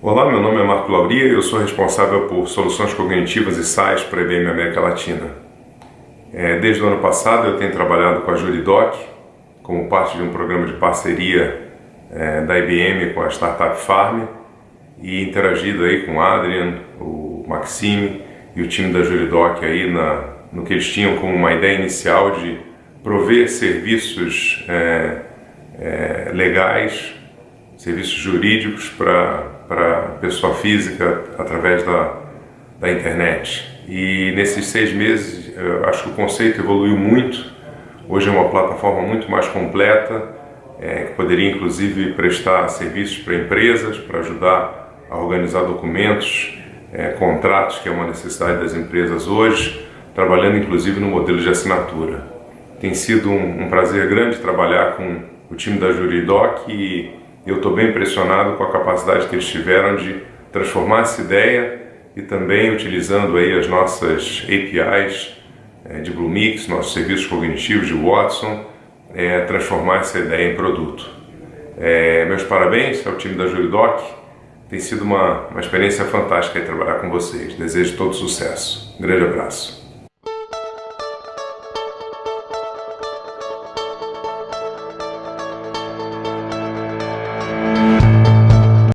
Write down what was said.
Olá, meu nome é Marco Lauria e eu sou responsável por soluções cognitivas e SaaS para a IBM América Latina. É, desde o ano passado eu tenho trabalhado com a Juridoc como parte de um programa de parceria é, da IBM com a startup Farm e interagido aí com o Adrian, o Maxime e o time da Juridoc aí na, no que eles tinham como uma ideia inicial de prover serviços é, é legais, serviços jurídicos para pessoa física através da, da internet. E nesses seis meses, acho que o conceito evoluiu muito. Hoje é uma plataforma muito mais completa, é, que poderia inclusive prestar serviços para empresas, para ajudar a organizar documentos, é, contratos, que é uma necessidade das empresas hoje, trabalhando inclusive no modelo de assinatura. Tem sido um, um prazer grande trabalhar com o time da Juridoc e eu estou bem impressionado com a capacidade que eles tiveram de transformar essa ideia e também utilizando aí as nossas APIs é, de Bluemix, nossos serviços cognitivos de Watson, é, transformar essa ideia em produto. É, meus parabéns ao time da Juridoc, tem sido uma, uma experiência fantástica trabalhar com vocês. Desejo todo sucesso. Um grande abraço.